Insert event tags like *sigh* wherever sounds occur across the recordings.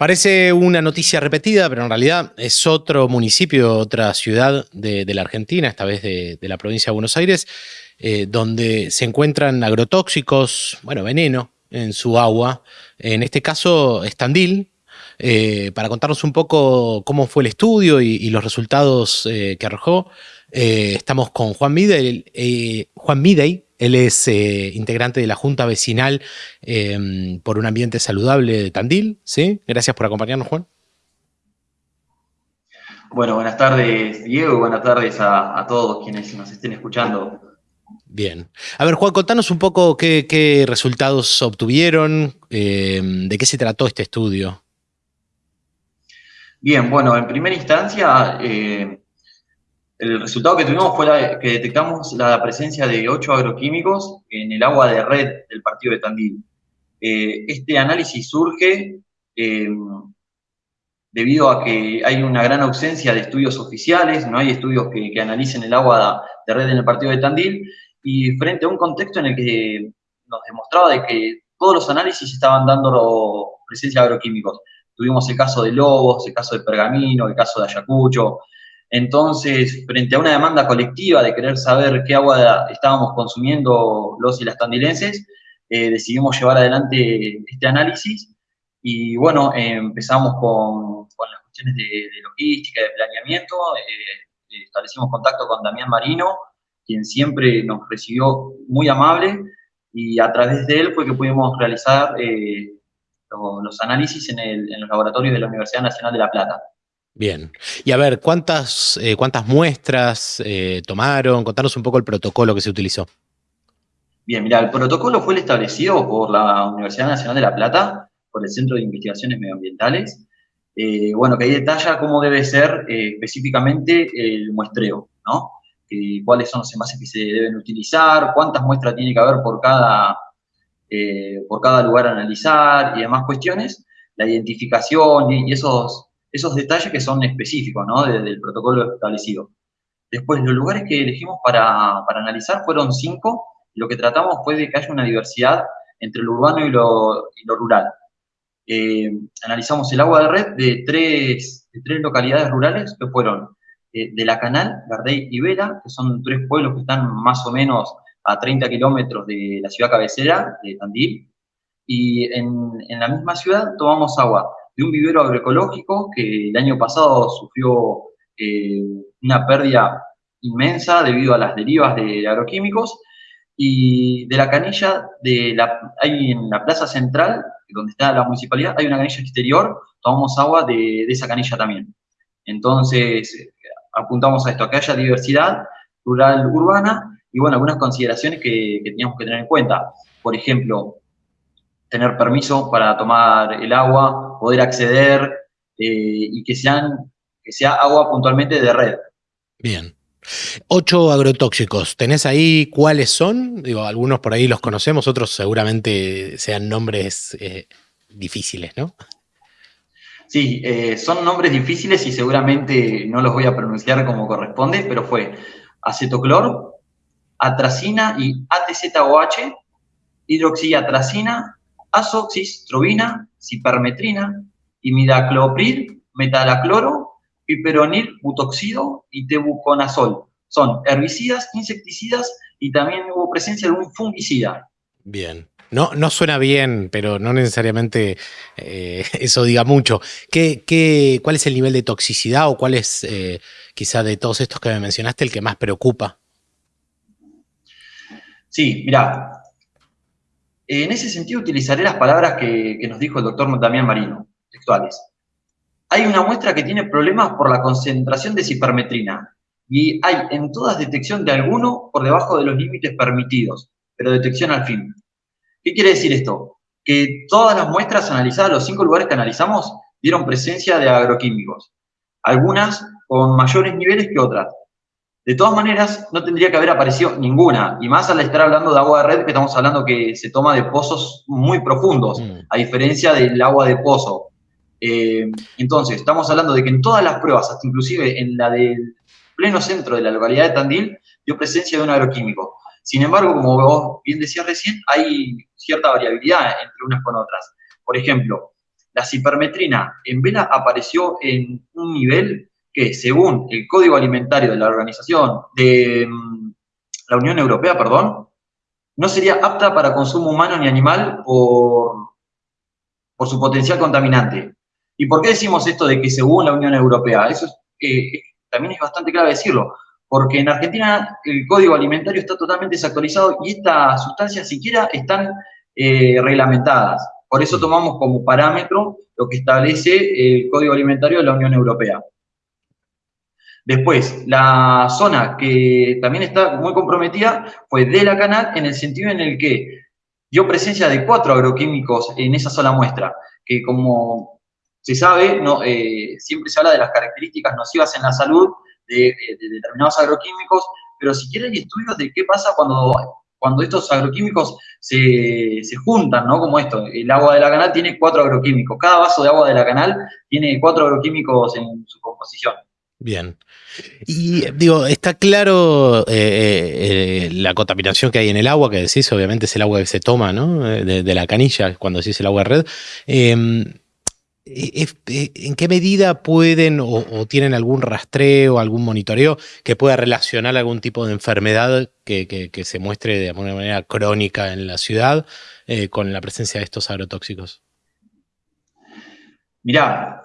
Parece una noticia repetida, pero en realidad es otro municipio, otra ciudad de, la Argentina, esta vez de, la provincia de Buenos Aires, eh, donde se encuentran agrotóxicos, bueno, veneno en su agua. En este caso, Estandil, eh, para contarnos un poco cómo fue el estudio y, los resultados eh, que arrojó. estamos con Juan Midey, Juan Midey, él es eh, integrante de la Junta Vecinal em, por un Ambiente Saludable de Tandil. ¿sí? Gracias por acompañarnos, Juan. Bueno, buenas tardes, Diego, buenas tardes a, todos quienes nos estén escuchando. Bien. A ver, Juan, contanos un poco qué, resultados obtuvieron, em, de qué se trató este estudio. Bien, bueno, en primera instancia, eh, el resultado que tuvimos fue que detectamos la presencia de ocho agroquímicos en el agua de red del partido de Tandil. Eh, este análisis surge eh, debido a que hay una gran ausencia de estudios oficiales, no hay estudios que, analicen el agua de red en el partido de Tandil, y frente a un contexto en el que nos demostraba de que todos los análisis estaban dando presencia de agroquímicos. Tuvimos el caso de Lobos, el caso de Pergamino, el caso de Ayacucho, entonces, frente a una demanda colectiva de querer saber qué agua estábamos consumiendo los y las tandilenses, eh, decidimos llevar adelante este análisis y bueno, empezamos con, las cuestiones de, logística, de planeamiento, eh, establecimos contacto con Damián Marino, quien siempre nos recibió muy amable y a través de él fue que pudimos realizar eh, los, análisis en los laboratorios de la Universidad Nacional de La Plata. Bien. Y a ver, ¿cuántas, eh, cuántas muestras eh, tomaron? Contanos un poco el protocolo que se utilizó. Bien, mira, el protocolo fue establecido por la Universidad Nacional de La Plata, por el Centro de Investigaciones Medioambientales, eh, bueno, que ahí detalla cómo debe ser específicamente el muestreo, ¿no? cuáles son los envases que se deben utilizar, cuántas muestras tiene que haber por cada, por cada lugar a analizar y demás cuestiones, la identificación y esos esos detalles que son específicos ¿no? del protocolo establecido. Después, los lugares que elegimos para, analizar fueron cinco. Lo que tratamos fue de que haya una diversidad entre lo urbano y lo, rural. Eh, analizamos el agua de red de tres, tres localidades rurales que fueron eh, de La Canal, Gardey y Vela, que son tres pueblos que están más o menos a 30 kilómetros de la ciudad cabecera, de Tandil. Y en, en la misma ciudad tomamos agua de un vivero agroecológico que el año pasado sufrió eh, una pérdida inmensa debido a las derivas de agroquímicos, y de la canilla, de la, hay en la plaza central, donde está la municipalidad, hay una canilla exterior, tomamos agua de, esa canilla también. Entonces, apuntamos a esto, que haya diversidad rural urbana, y bueno, algunas consideraciones que, que teníamos que tener en cuenta. Por ejemplo, tener permiso para tomar el agua, poder acceder eh, y que, sean, que sea agua puntualmente de red. Bien. Ocho agrotóxicos, ¿tenés ahí cuáles son? Digo, algunos por ahí los conocemos, otros seguramente sean nombres eh, difíciles, ¿no? Sí, eh, son nombres difíciles y seguramente no los voy a pronunciar como corresponde, pero fue acetoclor, atracina y ATZOH, hidroxiatracina, azoxystrobina, cipermetrina, imidaclopril, metalacloro, piperonil butoxido y tebuconazol. Son herbicidas, insecticidas y también hubo presencia de un fungicida. Bien. No, no suena bien, pero no necesariamente eh, *laughs* eso diga mucho. ¿Qué, qué, cuál es el nivel de toxicidad o cuál es, eh, quizá de todos estos que me mencionaste, el que más preocupa? Sí, mira, en ese sentido utilizaré las palabras que, nos dijo el doctor Damián Marino, textuales. Hay una muestra que tiene problemas por la concentración de cipermetrina y hay en todas detección de alguno por debajo de los límites permitidos, pero detección al fin. ¿Qué quiere decir esto? Que todas las muestras analizadas, los cinco lugares que analizamos, dieron presencia de agroquímicos. Algunas con mayores niveles que otras. De todas maneras, no tendría que haber aparecido ninguna, y más al estar hablando de agua de red, que estamos hablando que se toma de pozos muy profundos, mm. a diferencia del agua de pozo. Eh, entonces, estamos hablando de que en todas las pruebas, hasta inclusive en la del pleno centro de la localidad de Tandil, dio presencia de un agroquímico. Sin embargo, como vos bien decías recién, hay cierta variabilidad entre unas con otras. Por ejemplo, la cipermetrina en vela apareció en un nivel que, según el Código Alimentario de la Organización de mm, la Unión Europea, perdón, no sería apta para consumo humano ni animal por, por su potencial contaminante. ¿Y por qué decimos esto de que según la Unión Europea? Eso eh, también es bastante clave decirlo, porque en Argentina el código alimentario está totalmente desactualizado y estas sustancias siquiera están eh, reglamentadas. Por eso tomamos como parámetro lo que establece el código alimentario de la Unión Europea. Después, la zona que también está muy comprometida fue de la canal en el sentido en el que dio presencia de cuatro agroquímicos en esa sola muestra, que como se sabe, no, eh, siempre se habla de las características nocivas en la salud de, determinados agroquímicos, pero si quieren estudios de qué pasa cuando, cuando estos agroquímicos se, se, juntan, ¿no? Como esto, el agua de la canal tiene cuatro agroquímicos, cada vaso de agua de la canal tiene cuatro agroquímicos en su composición. Bien. Y digo, está claro eh, eh, eh, la contaminación que hay en el agua, que decís, obviamente es el agua que se toma, ¿no? De, la canilla, cuando decís el agua de red. Em, ¿En qué medida pueden o, tienen algún rastreo, algún monitoreo que pueda relacionar algún tipo de enfermedad que, se muestre de alguna manera crónica en la ciudad con la presencia de estos agrotóxicos? Mirá,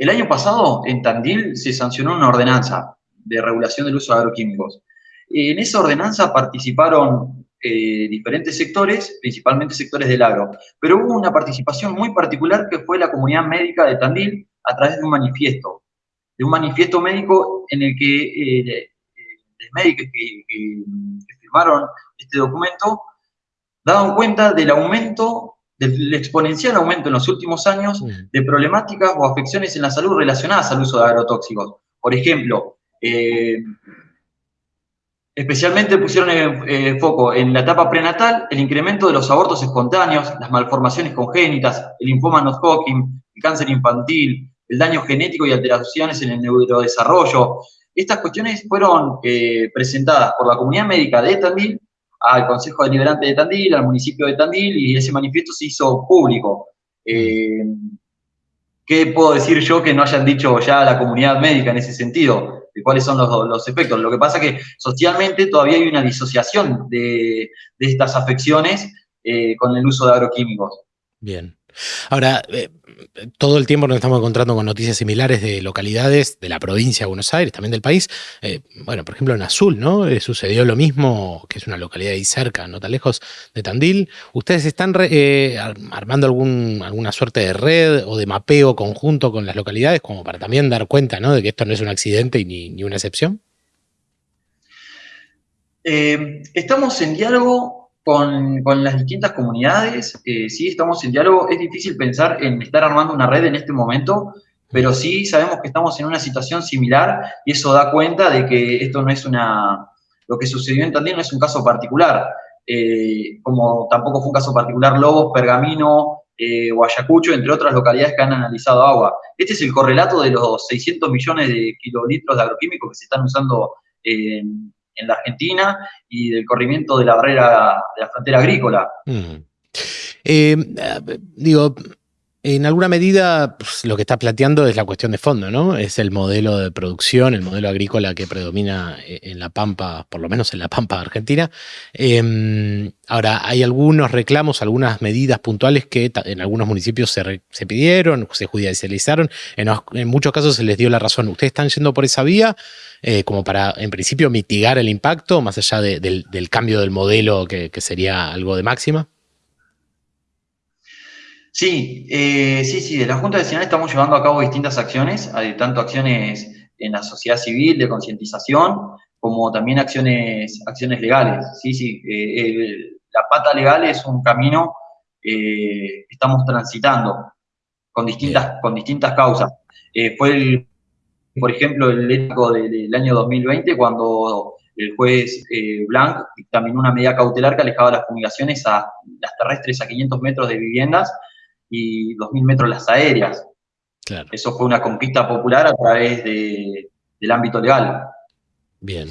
el año pasado, en Tandil, se sancionó una ordenanza de regulación del uso de agroquímicos. En esa ordenanza participaron eh, diferentes sectores, principalmente sectores del agro, pero hubo una participación muy particular que fue la comunidad médica de Tandil a través de un manifiesto, de un manifiesto médico en el que eh, los médicos que, que firmaron este documento daban cuenta del aumento del exponencial aumento en los últimos años de problemáticas o afecciones en la salud relacionadas al uso de agrotóxicos. Por ejemplo, eh, especialmente pusieron el, foco en la etapa prenatal, el incremento de los abortos espontáneos, las malformaciones congénitas, el linfoma no Hodgkin, el cáncer infantil, el daño genético y alteraciones en el neurodesarrollo. Estas cuestiones fueron eh, presentadas por la comunidad médica de Tandil al Consejo Deliberante de Tandil, al municipio de Tandil, y ese manifiesto se hizo público. Eh, ¿Qué puedo decir yo que no hayan dicho ya la comunidad médica en ese sentido? De cuáles son los, efectos. Lo que pasa es que socialmente todavía hay una disociación de, estas afecciones eh, con el uso de agroquímicos. Bien. Ahora, eh, todo el tiempo nos estamos encontrando con noticias similares de localidades de la provincia de Buenos Aires, también del país. Eh, bueno, por ejemplo, en Azul, ¿no? Eh, sucedió lo mismo, que es una localidad ahí cerca, no tan lejos de Tandil. ¿Ustedes están armando algún, alguna suerte de red o de mapeo conjunto con las localidades como para también dar cuenta, ¿no? De que esto no es un accidente y ni, ni una excepción? estamos en diálogo con, con, las distintas comunidades, eh, sí estamos en diálogo. Es difícil pensar en estar armando una red en este momento, pero sí sabemos que estamos en una situación similar y eso da cuenta de que esto no es una... Lo que sucedió en Tandil no es un caso particular, eh, como tampoco fue un caso particular Lobos, Pergamino eh, o Ayacucho, entre otras localidades que han analizado agua. Este es el correlato de los 600 millones de kilolitros de agroquímicos que se están usando en en la Argentina y del corrimiento de la barrera de la frontera agrícola. Mm. Eh, digo, en alguna medida pues, lo que está planteando es la cuestión de fondo, ¿no? Es el modelo de producción, el modelo agrícola que predomina eh, en la Pampa, por lo menos en la Pampa Argentina. Em, ahora, hay algunos reclamos, algunas medidas puntuales que en algunos municipios se, pidieron, se judicializaron, en, muchos casos se les dio la razón. ¿Ustedes están yendo por esa vía eh, como para, en principio, mitigar el impacto, más allá del, cambio del modelo que sería algo de máxima? Sí, eh, sí, sí, de la Junta Vecinal estamos llevando a cabo distintas acciones, tanto acciones en la sociedad civil de concientización, como también acciones, acciones legales. Sí, sí, eh, la pata legal es un camino eh, que estamos transitando con distintas, con distintas causas. fue, el, por ejemplo, el ético del, año 2020 cuando el juez Blanc dictaminó una medida cautelar que alejaba las fumigaciones a las terrestres a 500 metros de viviendas y 2.000 metros las aéreas. Eso fue una conquista popular a través del ámbito legal. Bien.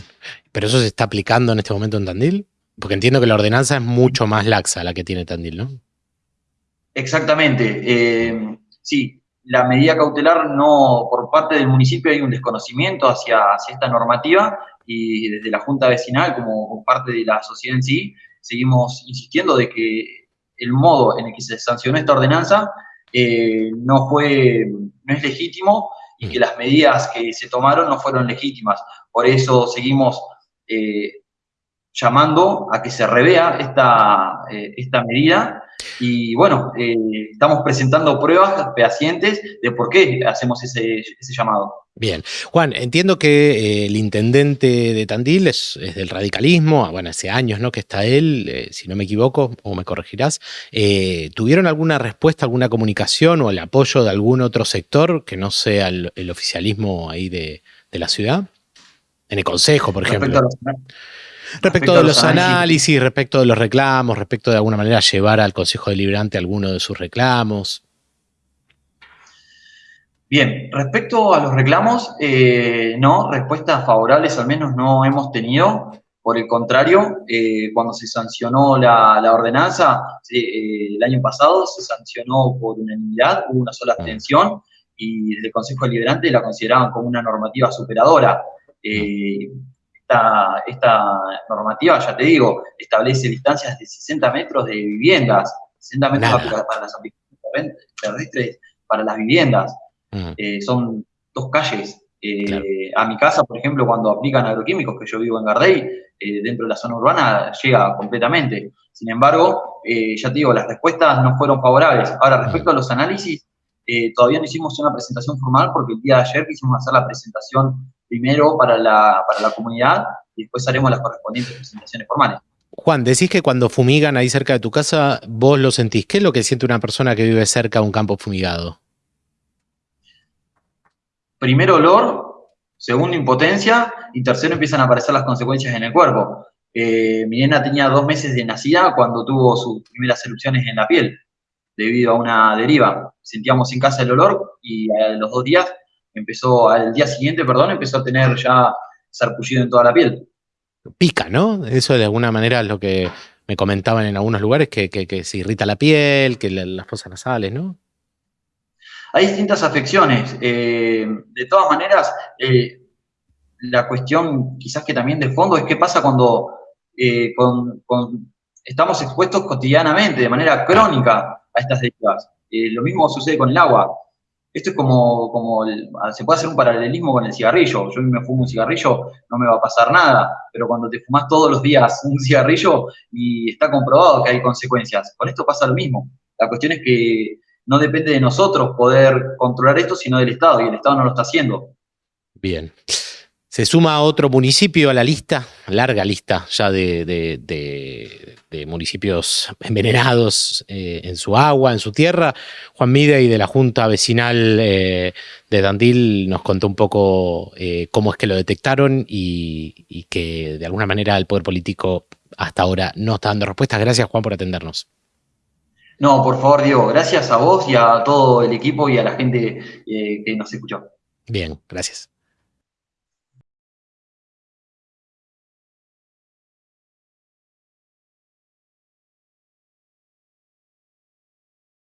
¿Pero eso se está aplicando en este momento en Tandil? Porque entiendo que la ordenanza es mucho más laxa la que tiene Tandil, ¿no? Exactamente. Eh, sí, la medida cautelar no, por parte del municipio hay un desconocimiento hacia, esta normativa y desde la Junta Vecinal, como, parte de la sociedad en sí, seguimos insistiendo de que el modo en el que se sancionó esta ordenanza eh, no fue, no es legítimo y que las medidas que se tomaron no fueron legítimas. Por eso seguimos eh, llamando a que se revea esta, esta medida y bueno, eh, estamos presentando pruebas fehacientes de por qué hacemos ese, llamado. Bien. Juan, entiendo que eh, el intendente de Tandil es, del radicalismo, ah, bueno, hace años ¿no? que está él, eh, si no me equivoco, o me corregirás. ¿Tuvieron alguna respuesta, alguna comunicación o el apoyo de algún otro sector que no sea el, oficialismo ahí de, la ciudad? En el Consejo, por ejemplo. Respecto, de los análisis, respecto de los reclamos, respecto de alguna manera llevar al Consejo Deliberante alguno de sus reclamos. Bien, respecto a los reclamos, eh, no, respuestas favorables al menos no hemos tenido. Por el contrario, eh, cuando se sancionó la, ordenanza, eh, el año pasado se sancionó por unanimidad, hubo una sola abstención y el Consejo Deliberante la consideraban como una normativa superadora esta, normativa, ya te digo, establece distancias de 60 metros de viviendas, 60 metros para, las aplicaciones terrestres para las viviendas. Eh, son dos calles. Eh, a mi casa, por ejemplo, cuando aplican agroquímicos, que yo vivo en Gardey, eh, dentro de la zona urbana llega completamente. Sin embargo, ya te digo, las respuestas no fueron favorables. Ahora, respecto a los análisis, todavía no hicimos una presentación formal porque el día de ayer quisimos hacer la presentación primero para la, para la comunidad y después haremos las correspondientes presentaciones formales. Juan, decís que cuando fumigan ahí cerca de tu casa, vos lo sentís. ¿Qué es lo que siente una persona que vive cerca de un campo fumigado? Primero olor, segundo impotencia y tercero empiezan a aparecer las consecuencias en el cuerpo. Eh, mi nena tenía dos meses de nacida cuando tuvo sus primeras erupciones en la piel debido a una deriva. Sentíamos en casa el olor y a los dos días empezó, al día siguiente, perdón, empezó a tener ya sarpullido en toda la piel. Pica, ¿no? Eso de alguna manera es lo que me comentaban en algunos lugares, que, se irrita la piel, que las fosas nasales, ¿no? Hay distintas afecciones. Eh, de todas maneras, eh, la cuestión quizás que también de fondo es qué pasa cuando eh, estamos expuestos cotidianamente, de manera crónica, a estas derivas. lo mismo sucede con el agua. Esto es como, como ah, se puede hacer un paralelismo con el cigarrillo. Yo me fumo un cigarrillo, no me va a pasar nada, pero cuando te fumas todos los días *laughs* un cigarrillo y está comprobado que hay consecuencias, con esto pasa lo mismo. La cuestión es que no depende de nosotros poder controlar esto, sino del Estado, y el Estado no lo está haciendo. Bien. Se suma otro municipio a la lista, larga lista ya de, municipios envenenados eh, en su agua, en su tierra. Juan Mide y de la Junta Vecinal eh, de Dandil nos contó un poco eh, cómo es que lo detectaron y, y, que de alguna manera el poder político hasta ahora no está dando respuestas. Gracias Juan por atendernos. No, por favor Diego, gracias a vos y a todo el equipo y a la gente que nos escuchó. Bien, gracias.